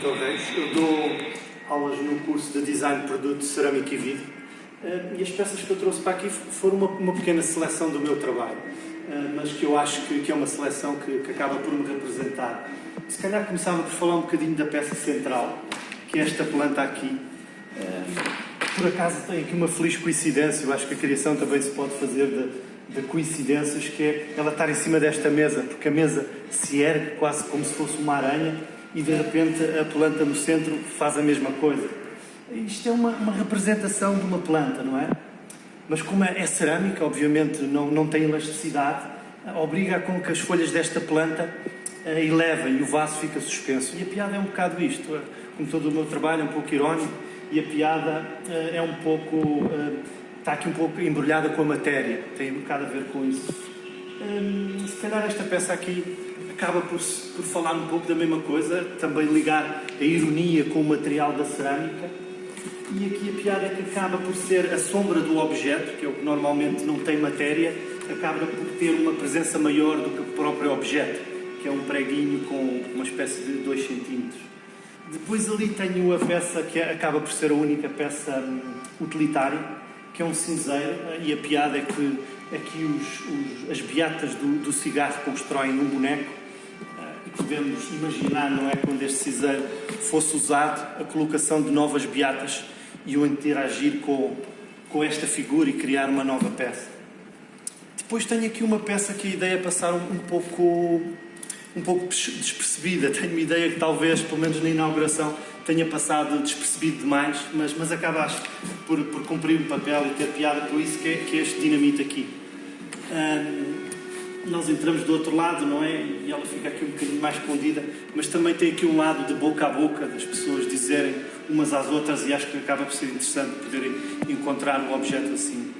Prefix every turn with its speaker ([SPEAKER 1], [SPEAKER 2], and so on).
[SPEAKER 1] Reis, eu dou aulas no curso de Design de Produto Cerâmica e Vidro eh, e as peças que eu trouxe para aqui foram uma, uma pequena seleção do meu trabalho, eh, mas que eu acho que, que é uma seleção que, que, acaba por me representar. Se calhar começava por falar um bocadinho da peça central, que é esta planta aqui. Eh, por acaso tem aqui uma feliz coincidência, eu acho que a criação também se pode fazer de, de coincidências, que é ela estar em cima desta mesa, porque a mesa se ergue quase como se fosse uma aranha e de repente a planta no centro faz a mesma coisa. Isto é uma, uma representação de uma planta, não é? Mas como é cerâmica, obviamente não, não tem elasticidade, obriga com que as folhas desta planta uh, elevem e o vaso fica suspenso. E a piada é um bocado isto, eh, como todo o meu trabalho, é um pouco irónico, e a piada uh, é um pouco. Uh, está aqui um pouco embrulhada com a matéria, tem um bocado a ver com isso. Um, se calhar esta peça aqui acaba por, por falar um pouco da mesma coisa, também ligar a ironia com o material da cerâmica. E aqui a piada é que acaba por ser a sombra do objeto, que é o que normalmente não tem matéria, acaba por ter uma presença maior do que o próprio objeto, que é um preguinho com uma espécie de 2 cm. Depois ali tenho a peça que acaba por ser a única peça hum, utilitária, que é um cinzeiro, e a piada é que aqui os, os, as beatas do, do cigarro constroem um boneco podemos imaginar, não é, quando este cinzeiro fosse usado, a colocação de novas beatas e o interagir com, com esta figura e criar uma nova peça. Depois tenho aqui uma peça que a ideia é passar um, um pouco um pouco despercebida. Tenho uma ideia que talvez, pelo menos na inauguração, tenha passado despercebido demais, mas, mas acabaste por, por cumprir um papel e ter piada por isso que é, que é este dinamite aqui. Um, nós entramos do outro lado, não é? E ela fica aqui um bocadinho mais escondida, mas também tem aqui um lado de boca a boca, das pessoas dizerem umas às outras, e acho que acaba por ser interessante poderem encontrar o objeto assim.